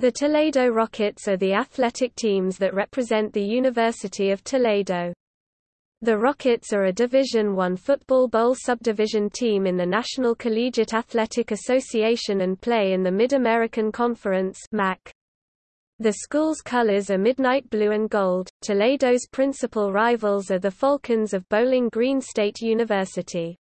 The Toledo Rockets are the athletic teams that represent the University of Toledo. The Rockets are a Division I Football Bowl subdivision team in the National Collegiate Athletic Association and play in the Mid-American Conference MAC. The school's colors are midnight blue and gold. Toledo's principal rivals are the Falcons of Bowling Green State University.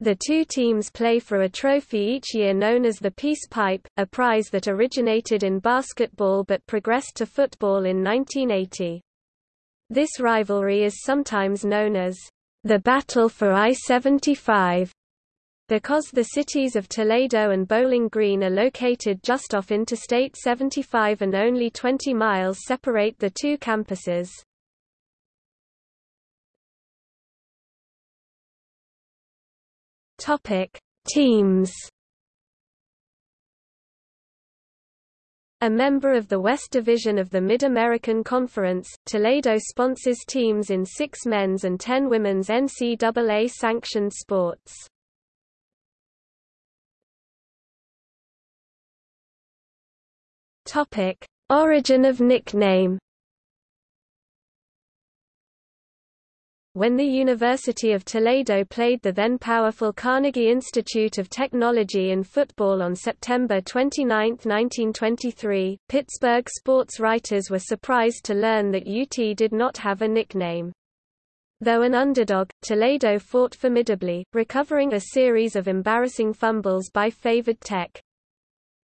The two teams play for a trophy each year known as the Peace Pipe, a prize that originated in basketball but progressed to football in 1980. This rivalry is sometimes known as the Battle for I-75 because the cities of Toledo and Bowling Green are located just off Interstate 75 and only 20 miles separate the two campuses. Topic: Teams. A member of the West Division of the Mid-American Conference, Toledo sponsors teams in six men's and ten women's NCAA-sanctioned sports. Origin of nickname when the University of Toledo played the then powerful Carnegie Institute of Technology in football on September 29, 1923, Pittsburgh sports writers were surprised to learn that UT did not have a nickname. Though an underdog, Toledo fought formidably, recovering a series of embarrassing fumbles by favored Tech.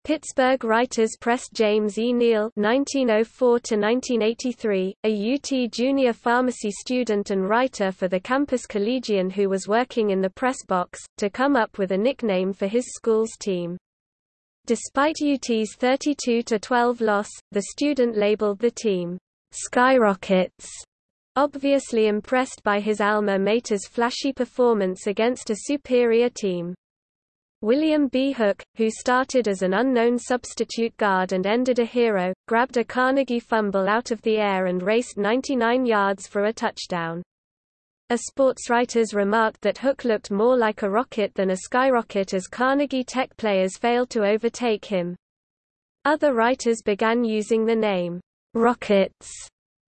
Pittsburgh writers pressed James E. Neal (1904–1983), a UT junior pharmacy student and writer for the Campus Collegian who was working in the press box, to come up with a nickname for his school's team. Despite UT's 32–12 loss, the student labeled the team "Skyrockets." Obviously impressed by his alma mater's flashy performance against a superior team. William B. Hook, who started as an unknown substitute guard and ended a hero, grabbed a Carnegie fumble out of the air and raced 99 yards for a touchdown. A sportswriters remarked that Hook looked more like a rocket than a skyrocket as Carnegie Tech players failed to overtake him. Other writers began using the name, Rockets,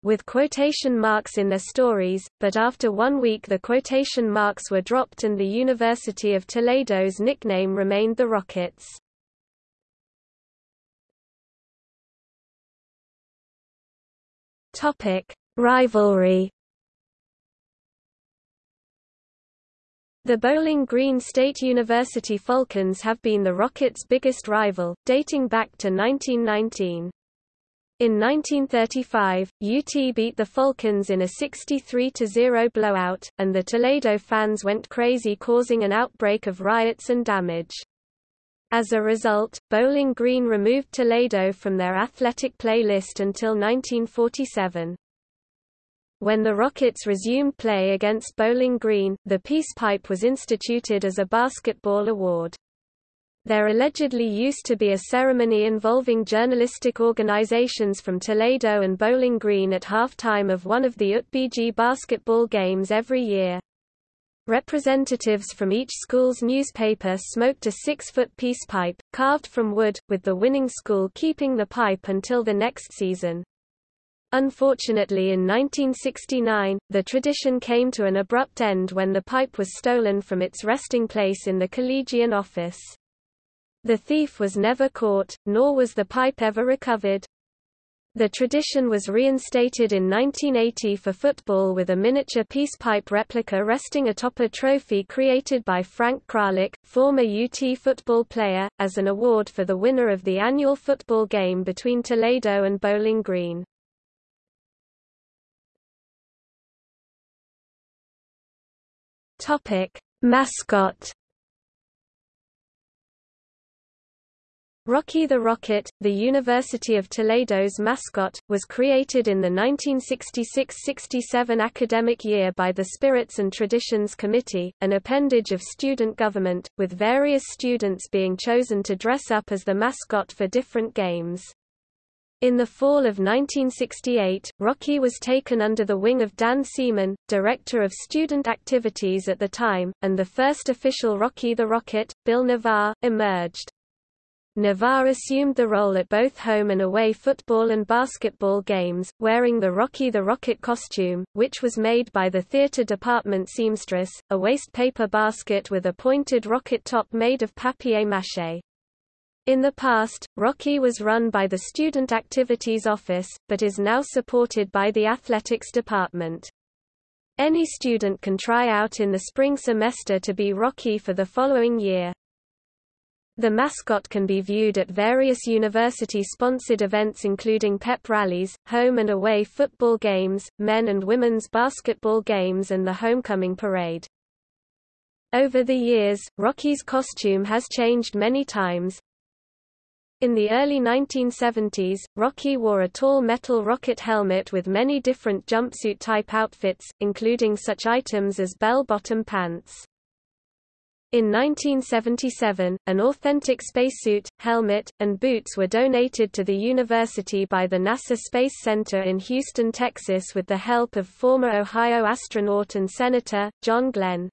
with quotation marks in their stories, but after one week the quotation marks were dropped and the University of Toledo's nickname remained the Rockets. Topic: Rivalry. The Bowling Green State University Falcons have been the Rockets' biggest rival, dating back to 1919. In 1935, UT beat the Falcons in a 63-0 blowout, and the Toledo fans went crazy causing an outbreak of riots and damage. As a result, Bowling Green removed Toledo from their athletic playlist until 1947. When the Rockets resumed play against Bowling Green, the Peace Pipe was instituted as a basketball award. There allegedly used to be a ceremony involving journalistic organizations from Toledo and Bowling Green at halftime of one of the UTBG basketball games every year. Representatives from each school's newspaper smoked a six-foot peace pipe, carved from wood, with the winning school keeping the pipe until the next season. Unfortunately in 1969, the tradition came to an abrupt end when the pipe was stolen from its resting place in the Collegian office. The thief was never caught, nor was the pipe ever recovered. The tradition was reinstated in 1980 for football with a miniature peace pipe replica resting atop a trophy created by Frank Kralik, former UT football player, as an award for the winner of the annual football game between Toledo and Bowling Green. Mascot Rocky the Rocket, the University of Toledo's mascot, was created in the 1966–67 academic year by the Spirits and Traditions Committee, an appendage of student government, with various students being chosen to dress up as the mascot for different games. In the fall of 1968, Rocky was taken under the wing of Dan Seaman, director of student activities at the time, and the first official Rocky the Rocket, Bill Navarre, emerged. Navarre assumed the role at both home and away football and basketball games, wearing the Rocky the Rocket costume, which was made by the theater department seamstress, a waste paper basket with a pointed rocket top made of papier-mâché. In the past, Rocky was run by the Student Activities Office, but is now supported by the Athletics Department. Any student can try out in the spring semester to be Rocky for the following year. The mascot can be viewed at various university-sponsored events including pep rallies, home and away football games, men and women's basketball games and the homecoming parade. Over the years, Rocky's costume has changed many times. In the early 1970s, Rocky wore a tall metal rocket helmet with many different jumpsuit-type outfits, including such items as bell-bottom pants. In 1977, an authentic spacesuit, helmet, and boots were donated to the university by the NASA Space Center in Houston, Texas with the help of former Ohio astronaut and Senator, John Glenn.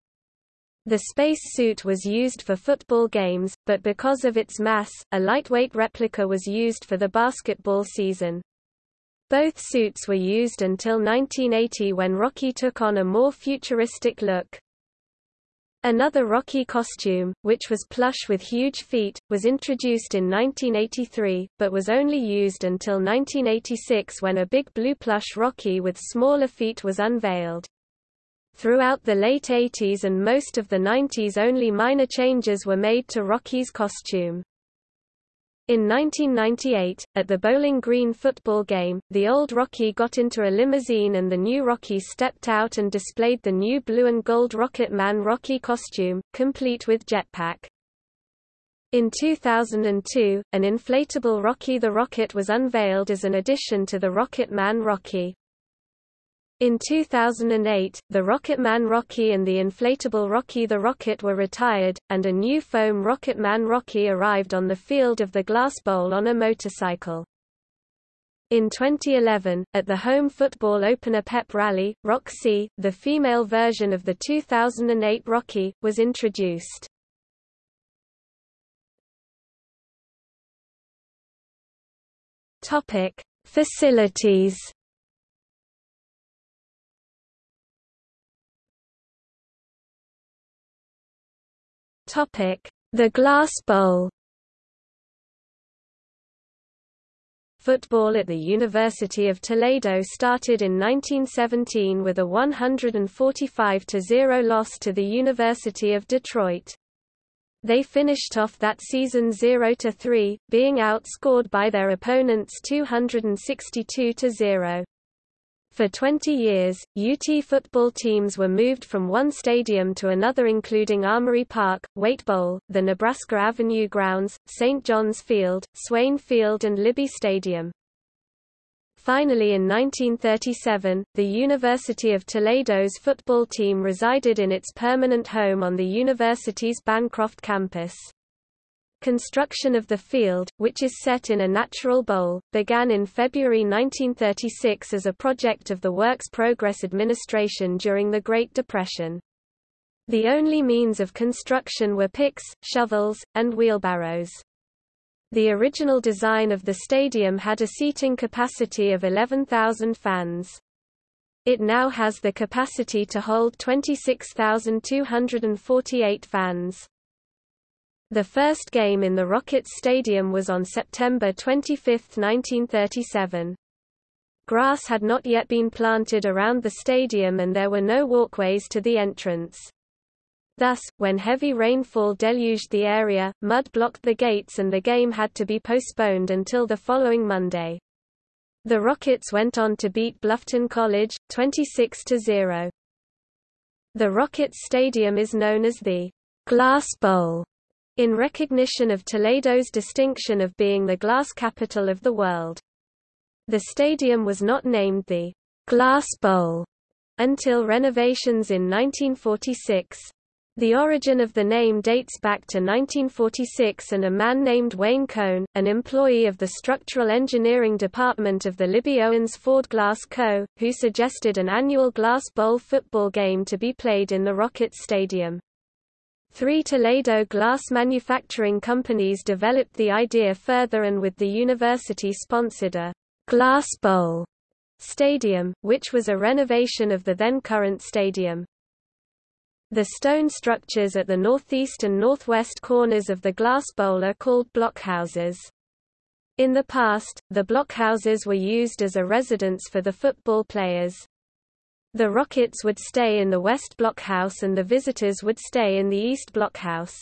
The space suit was used for football games, but because of its mass, a lightweight replica was used for the basketball season. Both suits were used until 1980 when Rocky took on a more futuristic look. Another Rocky costume, which was plush with huge feet, was introduced in 1983, but was only used until 1986 when a big blue plush Rocky with smaller feet was unveiled. Throughout the late 80s and most of the 90s only minor changes were made to Rocky's costume. In 1998, at the Bowling Green football game, the old Rocky got into a limousine and the new Rocky stepped out and displayed the new blue and gold Rocket Man Rocky costume, complete with jetpack. In 2002, an inflatable Rocky the Rocket was unveiled as an addition to the Rocket Man Rocky. In 2008, the Rocketman Rocky and the inflatable Rocky the Rocket were retired, and a new foam Rocketman Rocky arrived on the field of the Glass Bowl on a motorcycle. In 2011, at the home football opener pep rally, Roxy, the female version of the 2008 Rocky, was introduced. Topic: Facilities The Glass Bowl Football at the University of Toledo started in 1917 with a 145-0 loss to the University of Detroit. They finished off that season 0-3, being outscored by their opponents 262-0. For 20 years, UT football teams were moved from one stadium to another including Armory Park, Waite Bowl, the Nebraska Avenue Grounds, St. John's Field, Swain Field and Libby Stadium. Finally in 1937, the University of Toledo's football team resided in its permanent home on the university's Bancroft campus. Construction of the field, which is set in a natural bowl, began in February 1936 as a project of the Works Progress Administration during the Great Depression. The only means of construction were picks, shovels, and wheelbarrows. The original design of the stadium had a seating capacity of 11,000 fans. It now has the capacity to hold 26,248 fans. The first game in the Rockets Stadium was on September 25, 1937. Grass had not yet been planted around the stadium and there were no walkways to the entrance. Thus, when heavy rainfall deluged the area, mud blocked the gates and the game had to be postponed until the following Monday. The Rockets went on to beat Bluffton College, 26-0. The Rockets Stadium is known as the Glass Bowl in recognition of Toledo's distinction of being the glass capital of the world. The stadium was not named the Glass Bowl until renovations in 1946. The origin of the name dates back to 1946 and a man named Wayne Cohn, an employee of the Structural Engineering Department of the Libbey-Owens-Ford Glass Co., who suggested an annual Glass Bowl football game to be played in the Rockets Stadium. Three Toledo glass manufacturing companies developed the idea further and with the university sponsored a «glass bowl» stadium, which was a renovation of the then current stadium. The stone structures at the northeast and northwest corners of the glass bowl are called blockhouses. In the past, the blockhouses were used as a residence for the football players. The Rockets would stay in the West Blockhouse and the visitors would stay in the East Blockhouse.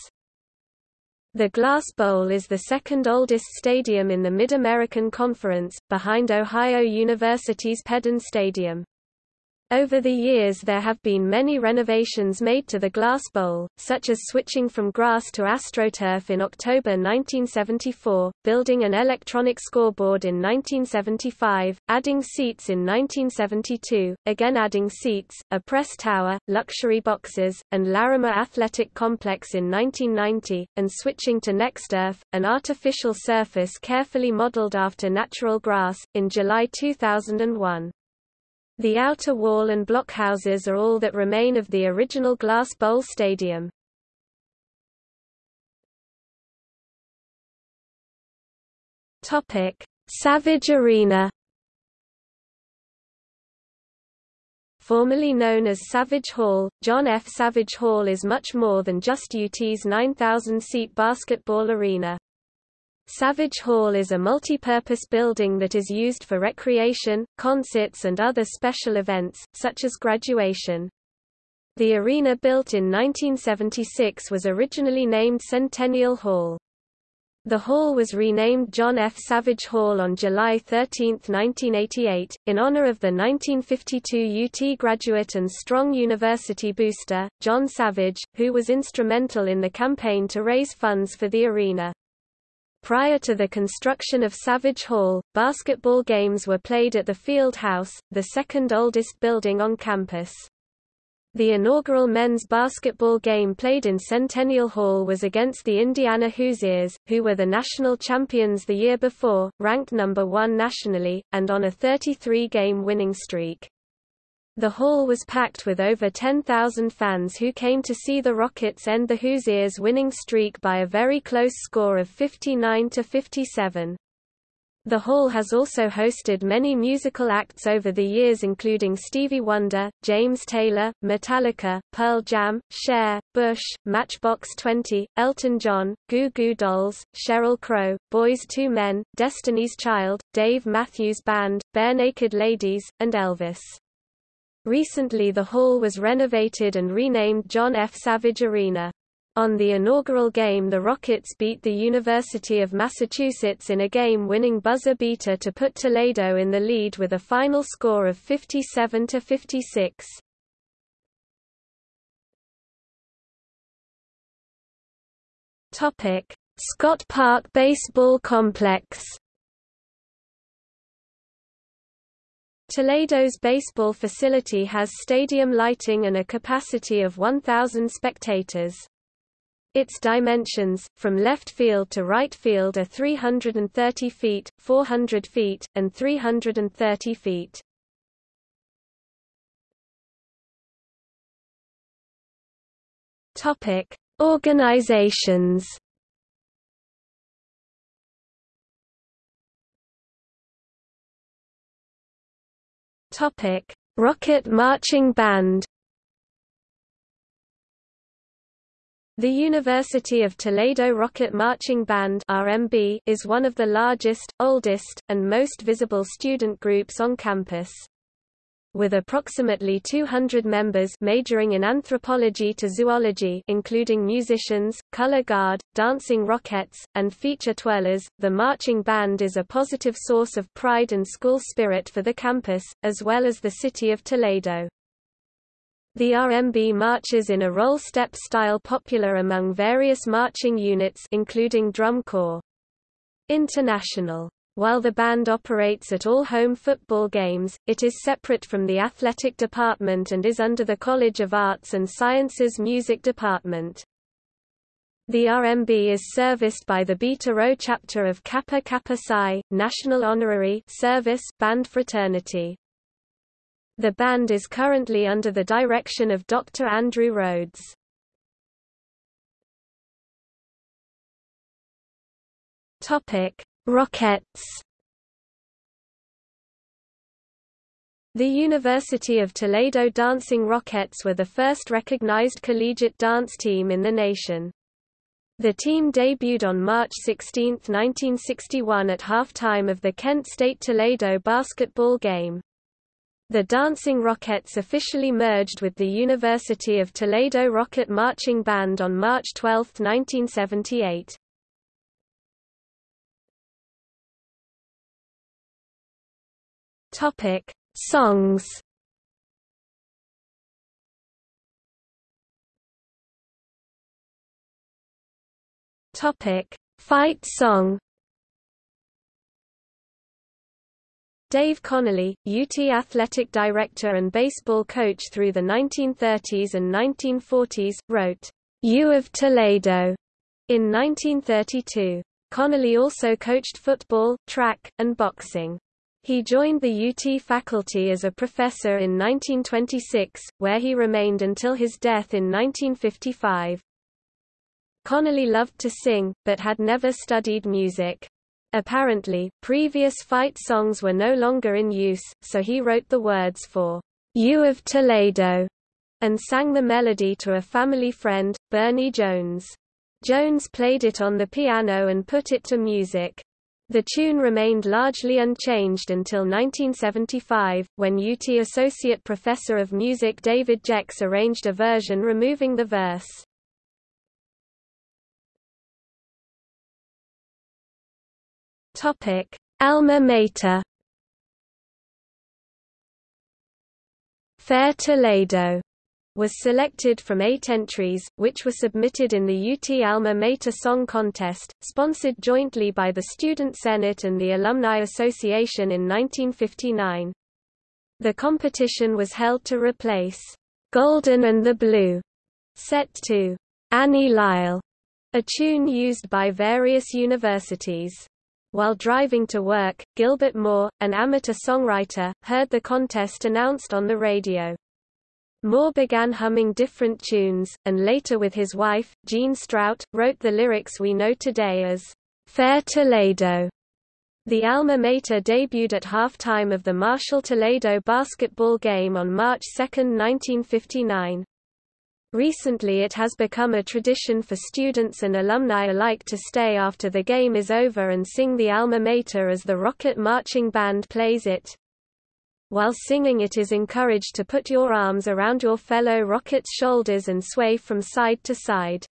The Glass Bowl is the second oldest stadium in the Mid-American Conference, behind Ohio University's Peden Stadium. Over the years there have been many renovations made to the glass bowl, such as switching from grass to AstroTurf in October 1974, building an electronic scoreboard in 1975, adding seats in 1972, again adding seats, a press tower, luxury boxes, and Larimer Athletic Complex in 1990, and switching to NextEarth, an artificial surface carefully modeled after natural grass, in July 2001. The outer wall and blockhouses are all that remain of the original Glass Bowl Stadium. Topic: Savage Arena. Formerly known as Savage Hall, John F. Savage Hall is much more than just UT's 9,000-seat basketball arena. Savage Hall is a multi-purpose building that is used for recreation, concerts and other special events, such as graduation. The arena built in 1976 was originally named Centennial Hall. The hall was renamed John F. Savage Hall on July 13, 1988, in honor of the 1952 UT graduate and strong university booster, John Savage, who was instrumental in the campaign to raise funds for the arena. Prior to the construction of Savage Hall, basketball games were played at the Field House, the second oldest building on campus. The inaugural men's basketball game played in Centennial Hall was against the Indiana Hoosiers, who were the national champions the year before, ranked number one nationally, and on a 33-game winning streak. The hall was packed with over 10,000 fans who came to see the Rockets end the Hoosiers' winning streak by a very close score of 59 to 57. The hall has also hosted many musical acts over the years including Stevie Wonder, James Taylor, Metallica, Pearl Jam, Cher, Bush, Matchbox 20, Elton John, Goo Goo Dolls, Sheryl Crow, Boyz II Men, Destiny's Child, Dave Matthews Band, Barenaked Ladies, and Elvis. Recently the hall was renovated and renamed John F. Savage Arena. On the inaugural game the Rockets beat the University of Massachusetts in a game-winning buzzer beater to put Toledo in the lead with a final score of 57 to 56. Topic: Scott Park Baseball Complex Toledo's baseball facility has stadium lighting and a capacity of 1,000 spectators. Its dimensions, from left field to right field are 330 feet, 400 feet, and 330 feet. Organizations Topic: Rocket Marching Band. The University of Toledo Rocket Marching Band (RMB) is one of the largest, oldest, and most visible student groups on campus with approximately 200 members majoring in anthropology to zoology including musicians, color guard, dancing rockets, and feature twirlers. The marching band is a positive source of pride and school spirit for the campus, as well as the city of Toledo. The RMB marches in a roll-step style popular among various marching units including drum corps. International while the band operates at all home football games, it is separate from the athletic department and is under the College of Arts and Sciences Music Department. The RMB is serviced by the Beta Rho chapter of Kappa Kappa Psi, National Honorary Service Band Fraternity. The band is currently under the direction of Dr. Andrew Rhodes. Topic: Rockettes. The University of Toledo Dancing Rockets were the first recognized collegiate dance team in the nation. The team debuted on March 16, 1961 at halftime of the Kent State-Toledo basketball game. The Dancing Rockets officially merged with the University of Toledo Rocket Marching Band on March 12, 1978. Topic: Songs. Topic: Fight song. Dave Connolly, UT athletic director and baseball coach through the 1930s and 1940s, wrote, U of Toledo, in 1932. Connolly also coached football, track, and boxing. He joined the UT faculty as a professor in 1926, where he remained until his death in 1955. Connolly loved to sing, but had never studied music. Apparently, previous fight songs were no longer in use, so he wrote the words for U of Toledo and sang the melody to a family friend, Bernie Jones. Jones played it on the piano and put it to music. The tune remained largely unchanged until 1975, when UT Associate Professor of Music David Jex arranged a version removing the verse. Topic: Alma Mater. Fair Toledo was selected from eight entries, which were submitted in the UT Alma Mater Song Contest, sponsored jointly by the Student Senate and the Alumni Association in 1959. The competition was held to replace Golden and the Blue, set to Annie Lisle, a tune used by various universities. While driving to work, Gilbert Moore, an amateur songwriter, heard the contest announced on the radio. Moore began humming different tunes, and later with his wife, Jean Strout, wrote the lyrics we know today as Fair Toledo. The Alma Mater debuted at halftime of the Marshall-Toledo basketball game on March 2, 1959. Recently it has become a tradition for students and alumni alike to stay after the game is over and sing the alma mater as the Rocket Marching Band plays it. While singing it is encouraged to put your arms around your fellow Rocket's shoulders and sway from side to side.